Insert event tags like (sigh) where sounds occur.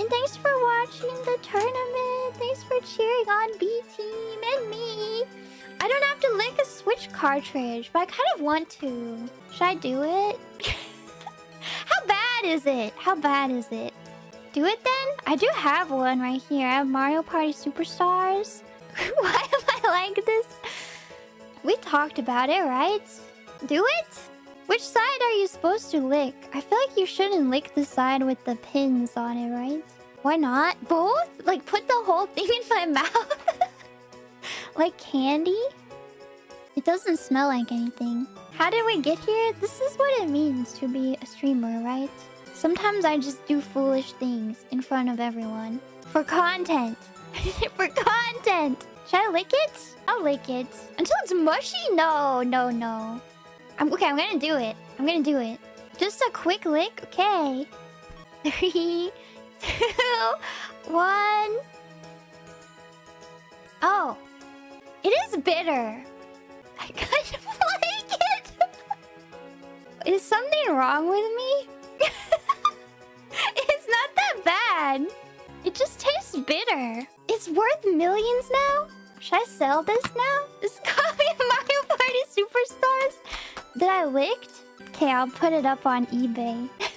And thanks for watching the tournament. Thanks for cheering on B Team and me. I don't have to lick a Switch cartridge, but I kind of want to. Should I do it? (laughs) How bad is it? How bad is it? Do it then? I do have one right here. I have Mario Party Superstars. (laughs) Why am I like this? We talked about it, right? Do it? Which side are you supposed to lick? I feel like you shouldn't lick the side with the pins on it, right? Why not? Both? Like, put the whole thing in my (laughs) mouth? like candy? It doesn't smell like anything. How did we get here? This is what it means to be a streamer, right? Sometimes I just do foolish things in front of everyone. For content. (laughs) For content. Should I lick it? I'll lick it. Until it's mushy? No, no, no. I'm okay, I'm gonna do it. I'm gonna do it. Just a quick lick, okay. (laughs) Three, two, one. Oh. It is bitter. I (laughs) kind of like it. (laughs) is something wrong with me? it's not that bad. It just tastes bitter. It's worth millions now? Should I sell this now? This copy that I licked? Okay, I'll put it up on eBay. (laughs)